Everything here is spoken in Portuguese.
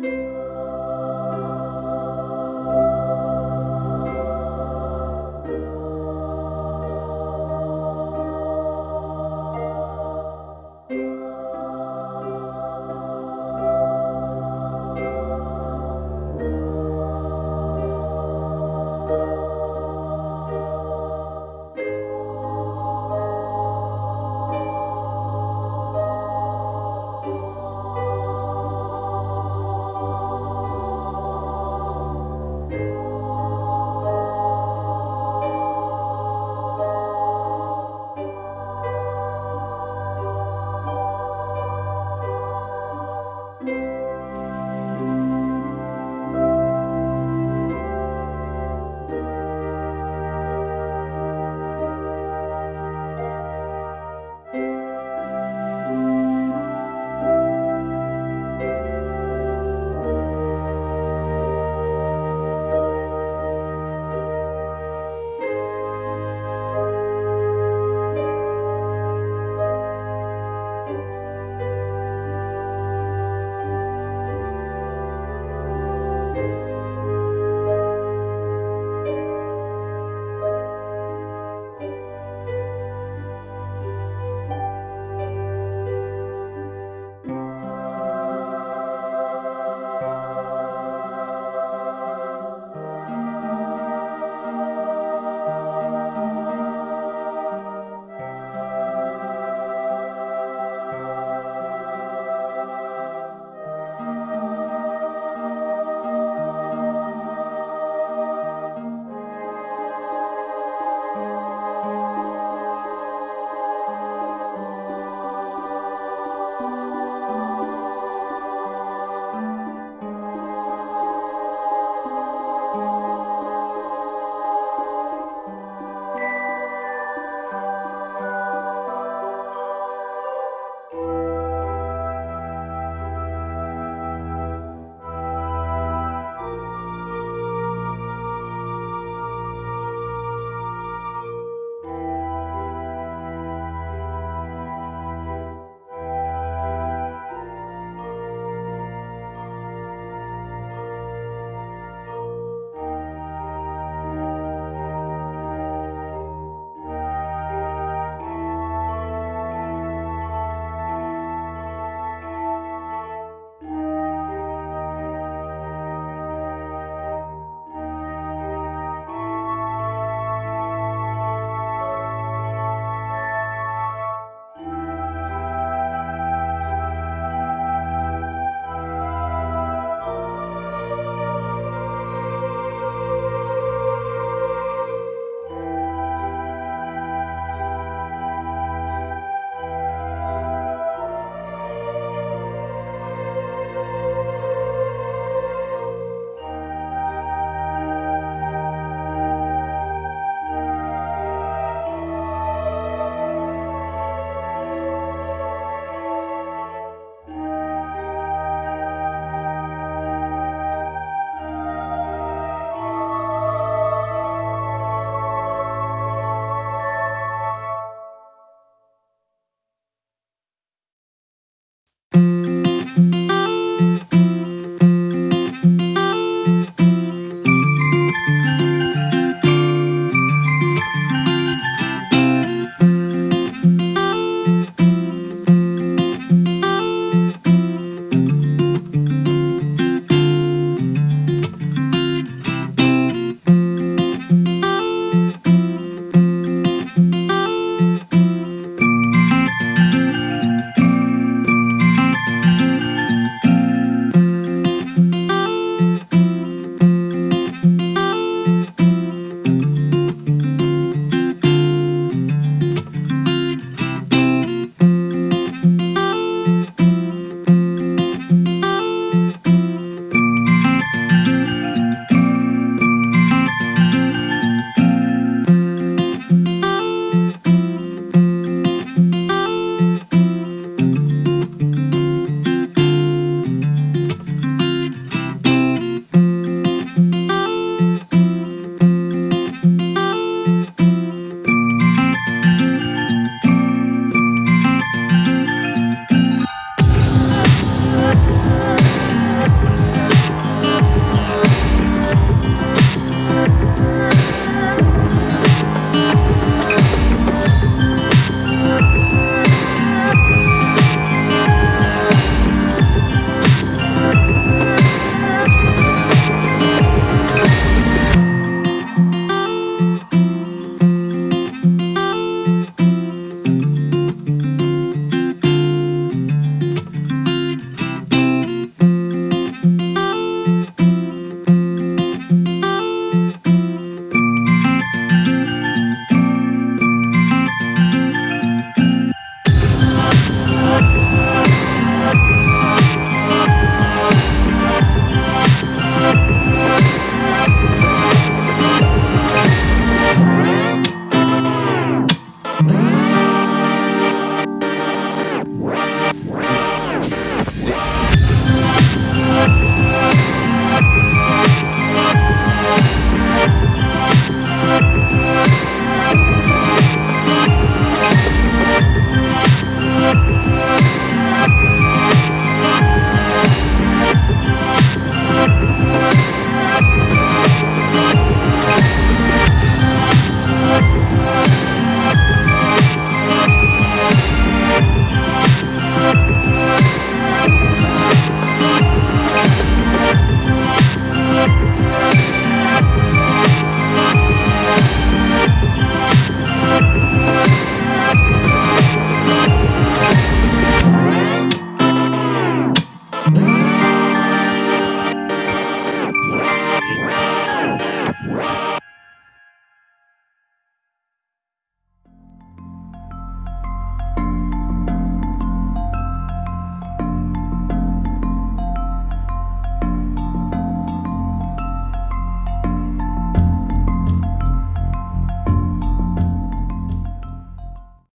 Música